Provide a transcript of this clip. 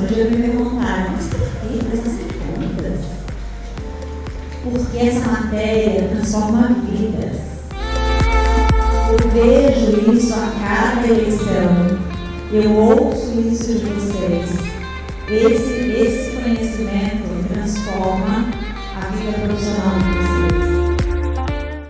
outro dia me perguntaram, mas por que essas perguntas? Porque essa matéria transforma vidas. Eu vejo isso a cada eleição. Eu ouço isso de vocês. Esse, esse conhecimento transforma a vida profissional.